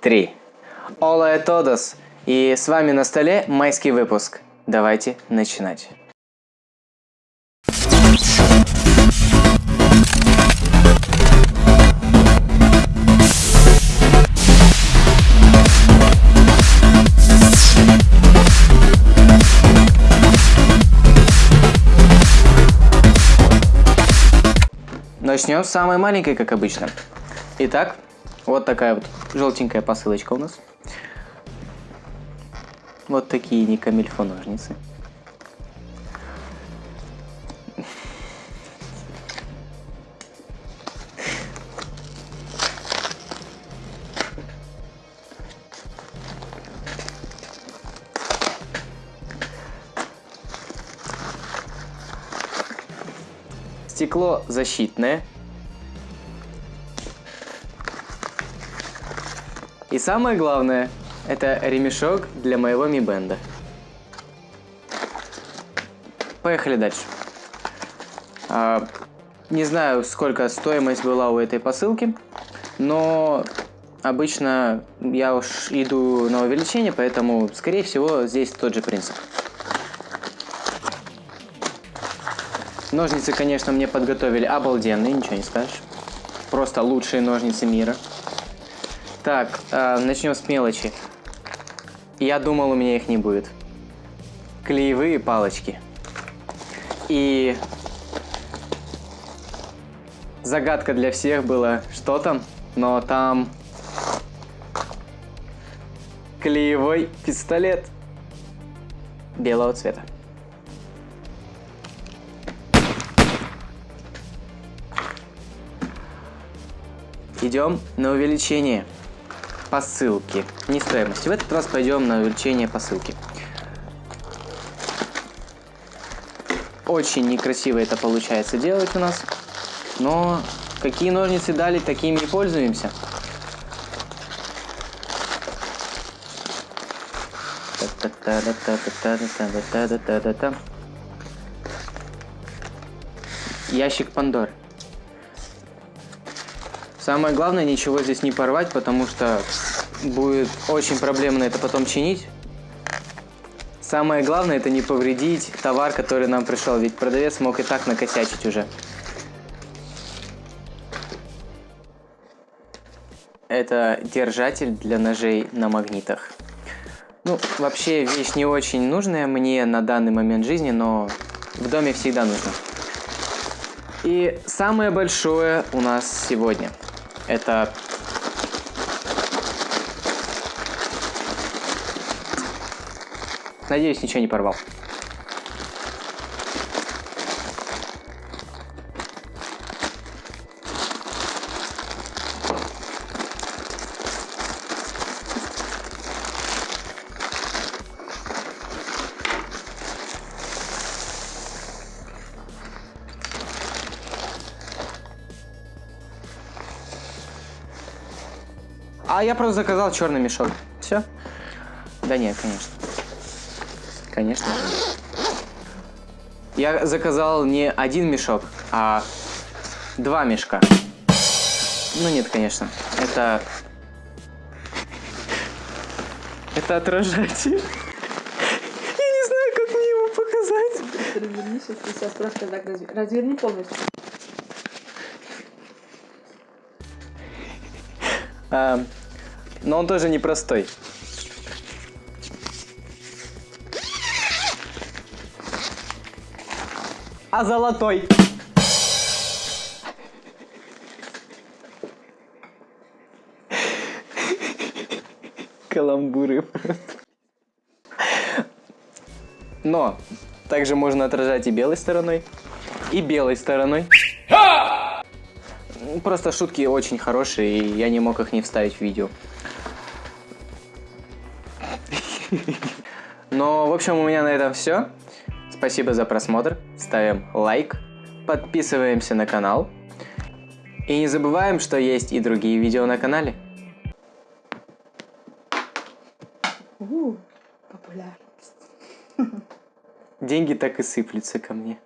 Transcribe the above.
три. Hola a todos! И с вами на столе майский выпуск. Давайте начинать. Начнем с самой маленькой, как обычно. Итак, вот такая вот желтенькая посылочка у нас. Вот такие не камильфо ножницы. Стекло защитное. И самое главное, это ремешок для моего ми бенда. Поехали дальше. А, не знаю, сколько стоимость была у этой посылки, но обычно я уж иду на увеличение, поэтому, скорее всего, здесь тот же принцип. Ножницы, конечно, мне подготовили обалденные, ничего не скажешь. Просто лучшие ножницы мира. Так, э, начнем с мелочи. Я думал, у меня их не будет. Клеевые палочки. И загадка для всех была, что там, но там клеевой пистолет белого цвета. Идем на увеличение посылки. Не стоимости. В этот раз пойдем на увеличение посылки. Очень некрасиво это получается делать у нас. Но какие ножницы дали, такими и пользуемся. Ящик Пандоры. Самое главное, ничего здесь не порвать, потому что будет очень проблемно это потом чинить. Самое главное, это не повредить товар, который нам пришел, ведь продавец мог и так накосячить уже. Это держатель для ножей на магнитах. Ну, вообще вещь не очень нужная мне на данный момент жизни, но в доме всегда нужно. И самое большое у нас сегодня – это Надеюсь, ничего не порвал. А я просто заказал черный мешок. Все? Да нет, конечно. Конечно. Я заказал не один мешок, а два мешка. Ну нет, конечно. Это... Это отражатель. Я не знаю, как мне его показать. Разверни сейчас просто так разверни полностью. А, но он тоже непростой. А золотой. Каламбуры Но также можно отражать и белой стороной, и белой стороной. Просто шутки очень хорошие, и я не мог их не вставить в видео. Но, в общем, у меня на этом все. Спасибо за просмотр. Ставим лайк, подписываемся на канал. И не забываем, что есть и другие видео на канале. Популярность. Деньги так и сыплются ко мне.